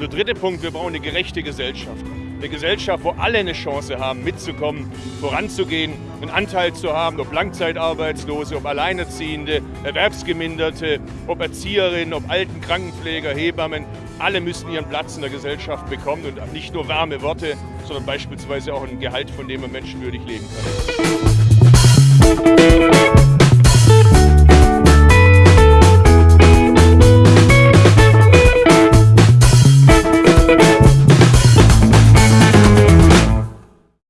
Und der dritte Punkt, wir brauchen eine gerechte Gesellschaft. Eine Gesellschaft, wo alle eine Chance haben, mitzukommen, voranzugehen, einen Anteil zu haben, ob Langzeitarbeitslose, ob Alleinerziehende, Erwerbsgeminderte, ob Erzieherinnen, ob Alten, Krankenpfleger, Hebammen. Alle müssen ihren Platz in der Gesellschaft bekommen und nicht nur warme Worte, sondern beispielsweise auch ein Gehalt, von dem man menschenwürdig leben kann.